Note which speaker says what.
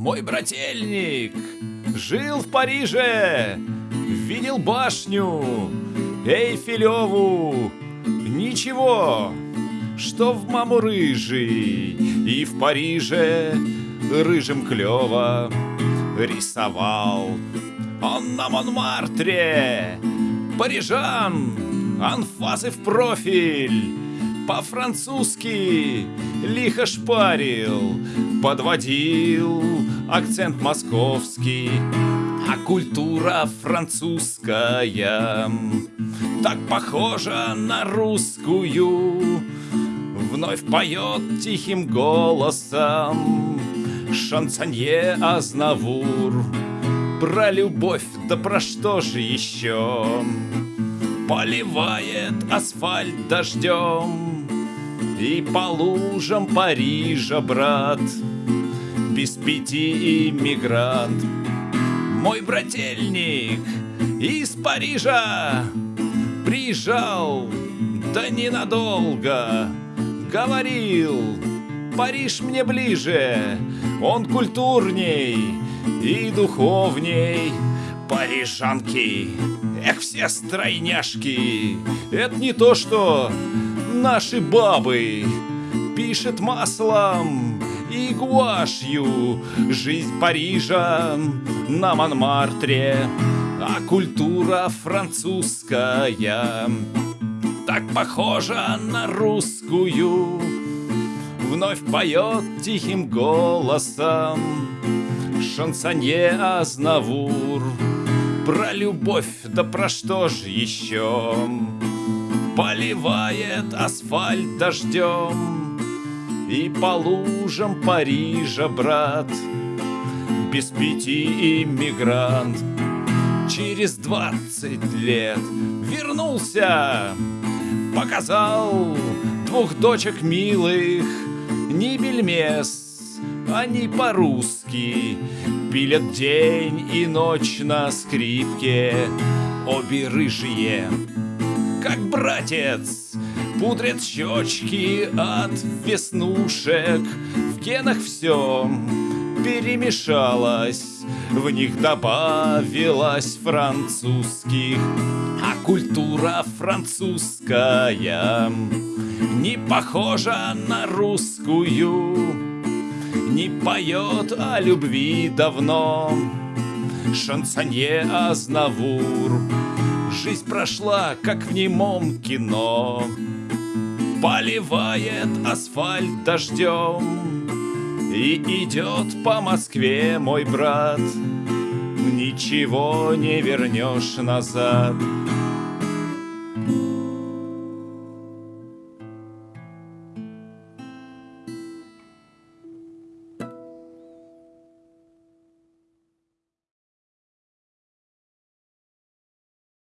Speaker 1: Мой брательник жил в Париже, видел башню Эйфелеву. Ничего, что в маму рыжий и в Париже рыжим клево рисовал. Он на Монмартре, парижан, анфасы в профиль, по-французски лихо шпарил, подводил акцент московский, а культура французская так похожа на русскую, вновь поет тихим голосом шансонье Азнавур. Про любовь, да про что же еще? Поливает асфальт дождем И по лужам Парижа, брат Без пяти иммигрант. Мой брательник из Парижа Приезжал, да ненадолго. Говорил, Париж мне ближе Он культурней и духовней Парижанки, эх, все стройняшки Это не то, что наши бабы Пишет маслом и гуашью Жизнь Парижа на Монмартре А культура французская Так похожа на русскую. Вновь поет тихим голосом шансонье Азнавур. Про любовь, да про что ж еще? Поливает асфальт дождем И по лужам Парижа, брат. Без пяти иммигрант Через двадцать лет вернулся Показал двух дочек милых Не бельмес они по-русски. Пилят день и ночь на скрипке Обе рыжие, как братец Пудрят щечки от веснушек. В генах все перемешалось В них добавилось французских. А культура французская Не похожа на русскую не поет о любви давно. Шансонье Азнавур Жизнь прошла, как в немом кино. Поливает асфальт дождем И идет по Москве мой брат. Ничего не вернешь назад